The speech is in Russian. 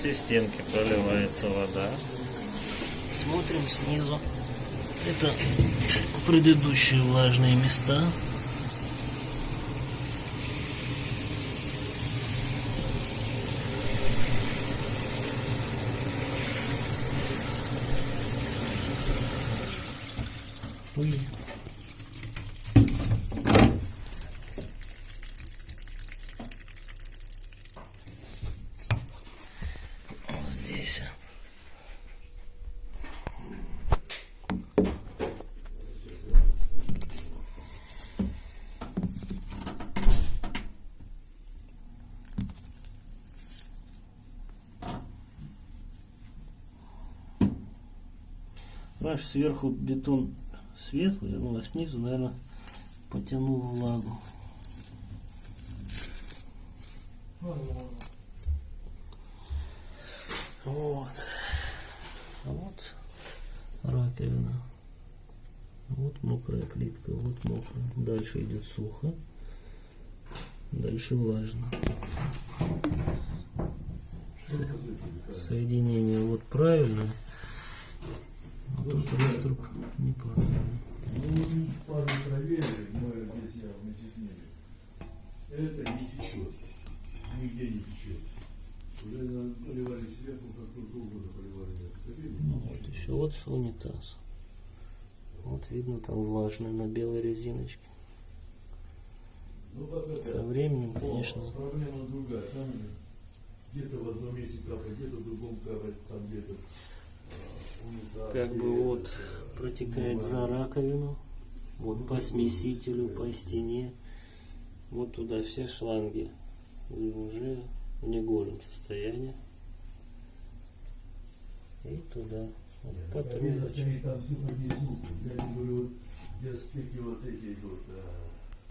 этой стенки проливается вода. Смотрим снизу. Это предыдущие влажные места. Ой. Здесь. Ваш сверху бетон светлый, ну а снизу, наверное, потянул влагу. Вот. А вот раковина. Вот мокрая плитка, вот мокрая. Дальше идет сухо. Дальше влажно. Со- Соединение вот правильное. А тут раструб неправильный. Ну, пару проверили, мы здесь я ними. Это не течет. Нигде не течет. Уже на- вот унитаз. Вот видно там влажное на белой резиночке. Ну, Со временем, Но конечно, Проблема другая. Там где-то в одном месте капает, где-то в другом капает, там где-то а, как бы вот это, протекает ну, за раковину, вот по смесителю, по стене, вот туда все шланги уже в негожем состоянии. И туда. Вот по Видно, трубочке. стоит там все по звуку. Я говорю, где стыки вот эти идут. а,